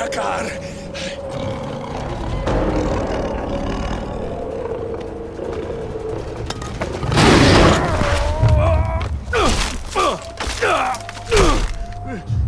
atacar! Ah!